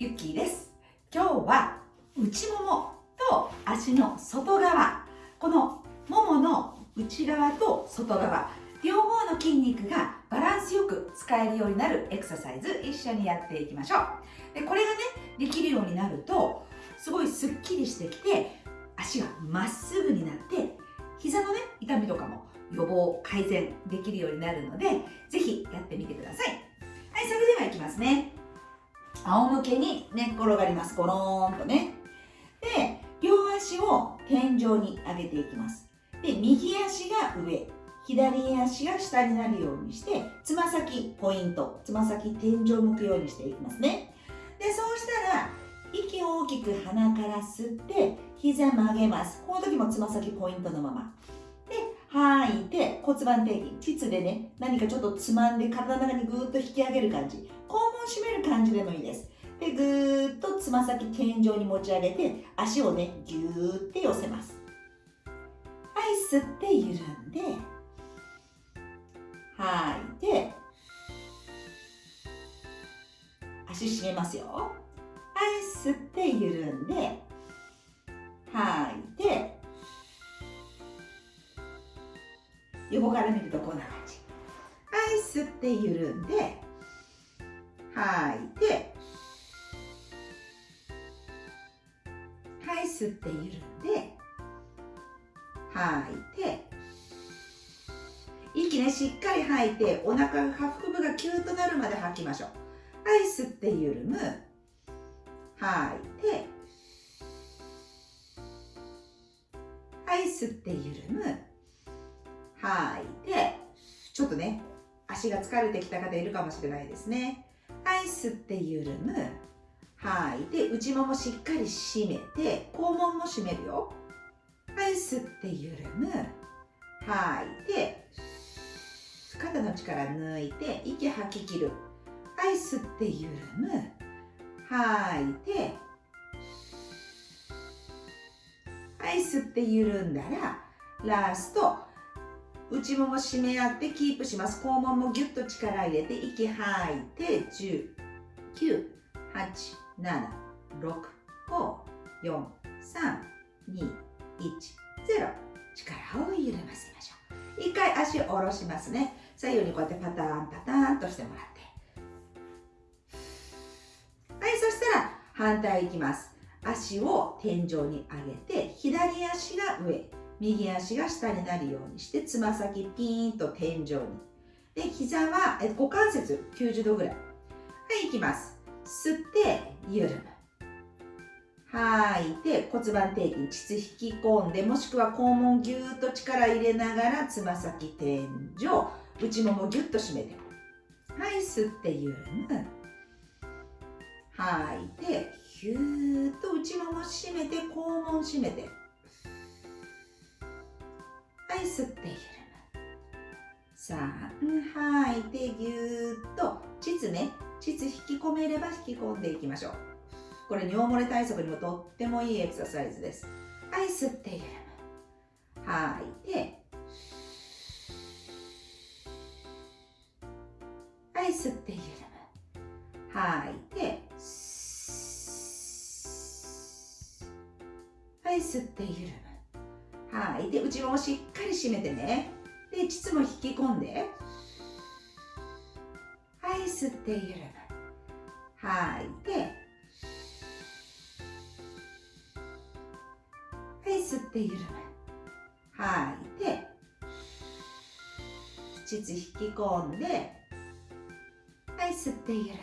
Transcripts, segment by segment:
ゆっきーです。今日は内ももと足の外側。このももの内側と外側。両方の筋肉がバランスよく使えるようになるエクササイズ一緒にやっていきましょう。でこれがねできるようになるとすごいスッキリしてきて足がまっすぐになって膝のね痛みとかも予防改善できるようになるのでぜひやってみてください。はいそれではいきますね。仰向けに寝っ転がります。ゴローンとね。で両足を天井に上げていきます。で右足が上。左足が下になるようにしてつま先ポイント。つま先天井向くようにしていきますね。でそうしたら息を大きく鼻から吸って膝曲げます。この時もつま先ポイントのまま。で吐いて骨盤底筋膣でね何かちょっとつまんで体の中にぐーっと引き上げる感じ。感じでもいいです。でぐーっとつま先天井に持ち上げて足をねぎゅーって寄せます。はい吸って緩んで吐いて足締めますよ。はい吸って緩んで吐いて横から見るとこんな感じ。はい吸って緩んで吐いてはい吸って緩んで吐いて息ねしっかり吐いてお腹が下腹部がキューとなるまで吐きましょう。はい吸って緩む。吐いてはい吸って緩む。吐いてちょっとね足が疲れてきた方いるかもしれないですね。はい吸って緩む吐い。て内ももしっかり締めて肛門も締めるよ。はい吸って緩む吐い。て肩の力抜いて息吐き切る。はい吸って緩む吐いてはい。吸って緩んだらラスト内もも締め合ってキープします。肛門もギュッと力入れて息吐いて10 9 8 7 6 5 4 3 2 1 0力を緩ませましょう。一回足を下ろしますね。左右にこうやってパターンパターンとしてもらって。はいそしたら反対いきます。足を天井に上げて左足が上。右足が下になるようにしてつま先ピーンと天井に。で膝はえ股関節90度ぐらい。はいいきます。吸って緩む。吐いて骨盤底筋膣引き込んでもしくは肛門ぎゅーっと力入れながらつま先天井内ももぎゅっと締めて。はい吸って緩む。吐いてヒューッと内もも締めて肛門締めて。吸って緩む3吐い。てぎゅーっと膣ね。膣引き込めれば引き込んでいきましょう。これ尿漏れ対策にもとってもいいエクササイズです。はい。吸って緩む吐い。てはい。吸って緩む吐い。てはい。吸って緩む吐い。て内ももしっり締めてね。で膣も引き込んで。はい吸って緩む。吐い。てはい吸って緩む。吐いて膣引き込んで。はい吸って緩む。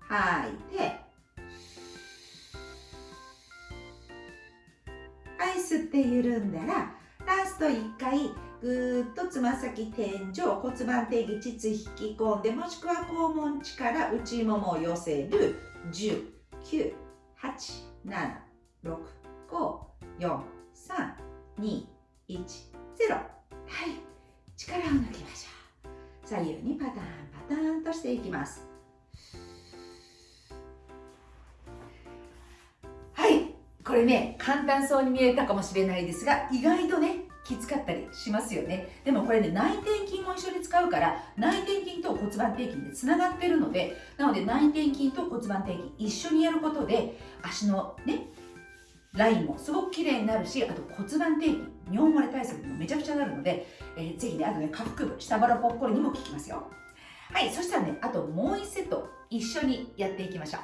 吐いてはい吸って緩んだらラスト1回ぐーっとつま先天井骨盤底筋膣引き込んでもしくは肛門力内ももを寄せる10 9 8 7 6 5 4 3 2 1 0はい。力を抜きましょう。左右にパターンパターンとしていきます。はい。これね簡単そうに見えたかもしれないですが意外とねきつかったりしますよね。でもこれね内転筋も一緒に使うから内転筋と骨盤底筋でつながってるのでなので内転筋と骨盤底筋一緒にやることで足のねラインもすごく綺麗になるしあと骨盤底筋尿漏れ対策もめちゃくちゃなるので、えー、ぜひねあとね下腹部下腹ぽっこりにも効きますよ。はいそしたらねあともう1セット一緒にやっていきましょう。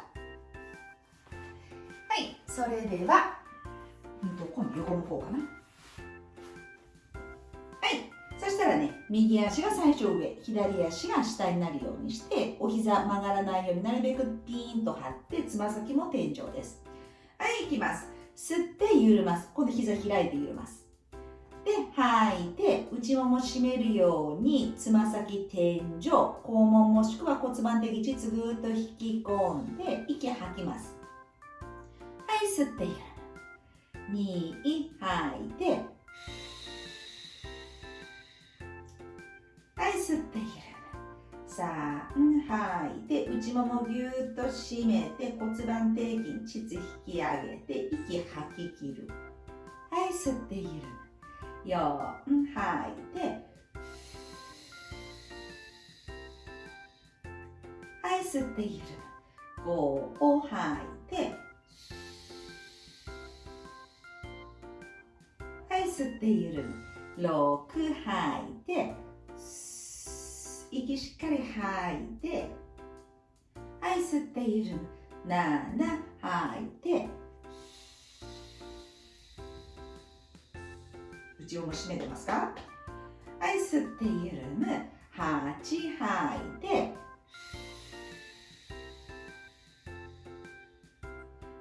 はいそれでは、うんと、今度横の方かな。したらね右足が最初上左足が下になるようにしてお膝曲がらないようになるべくピーンと張ってつま先も天井です。はいいきます。吸って緩ます。今度膝開いて緩ます。で吐いて内もも締めるようにつま先天井肛門もしくは骨盤的膣ぐっと引き込んで息吐きます。はい吸って緩む2吐いて吸って緩む3吐いて内ももぎゅーっと締めて骨盤底筋膣引き上げて息吐き切る。はい吸って緩む4吐いて。はい吸って緩む5を吐いて。はい吸って緩む6吐いて。息しっかり吐いてはい吸って緩む7吐いて。口をも締めてますか？はい吸って緩む8吐いて。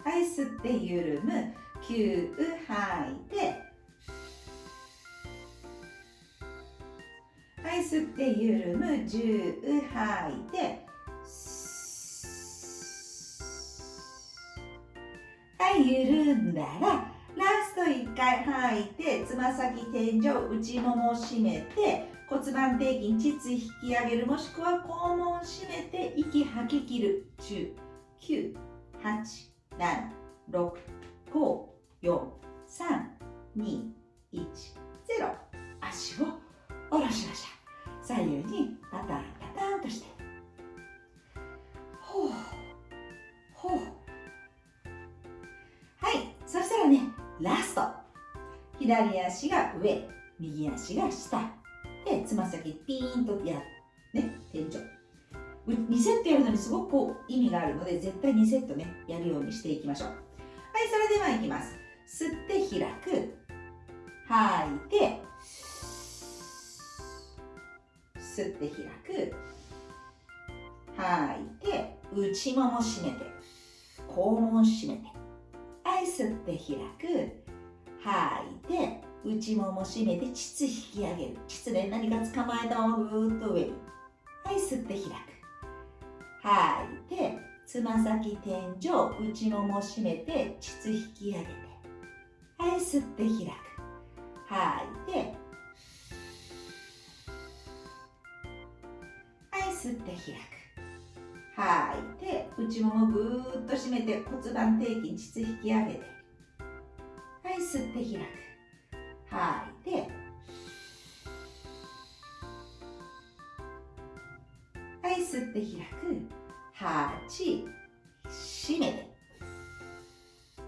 はい吸って緩む9吐いて。吸って緩む10吐いてはい緩んだらラスト1回吐いてつま先天井内ももを締めて骨盤底筋膣引き上げるもしくは肛門を締めて息吐き切る。10 9 8 7 6 5 4 3 2 1 0足を下ろしましょう左右にパターンパターンとして。ほう。ほう。はい。そしたらねラスト。左足が上。右足が下。でつま先ピーンとやね。天井。2セットやるのにすごくこう意味があるので絶対2セットねやるようにしていきましょう。はいそれではいきます。吸って開く。吐いて吸って開く。吐いて内もも締めて肛門締めてはい吸って開く。吐いて内もも締めて膣引き上げる。膣で何か捕まえたままぐーっと上に。はい吸って開く。吐いてつま先天井内もも締めて膣引き上げて。はい吸って開く。吐いて吸って開く。吐い。て内ももぐーっと締めて骨盤底筋膣引き上げて。はい吸って開く。吐い。てはい吸って開く。8締めて。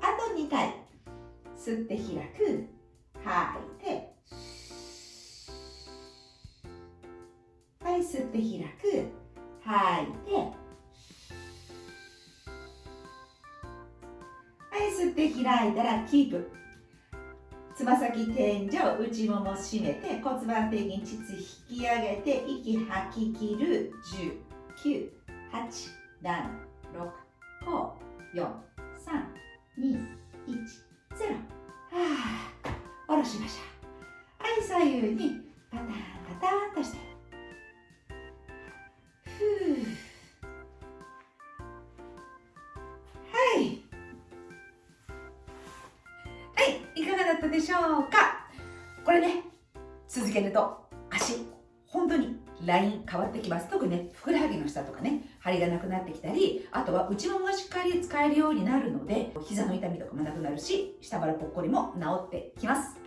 あと2回吸って開く。8って開く。吐いて。はい吸って開いたらキープ。つま先天井内もも締めて骨盤底筋膣引き上げて息吐き切る。10 9 8 7 6 5 4 3 2 1 0はあ下ろしましょう。はい左右にパターンパターンとして。はい。はい。いかがだったでしょうか？これね続けると足本当にライン変わってきます。特にねふくらはぎの下とかね張りがなくなってきたりあとは内ももがしっかり使えるようになるので膝の痛みとかもなくなるし下腹ぽっこりも治ってきます。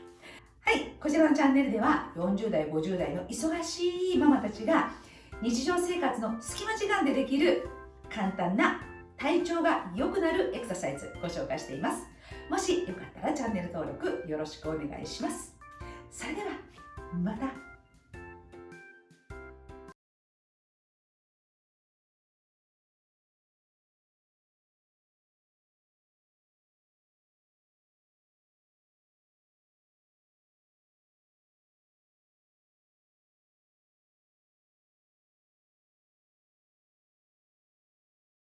はい。こちらのチャンネルでは40代50代の忙しいママたちが日常生活の隙間時間でできる簡単な体調が良くなるエクササイズご紹介しています。もしよかったらチャンネル登録よろしくお願いします。それではまた。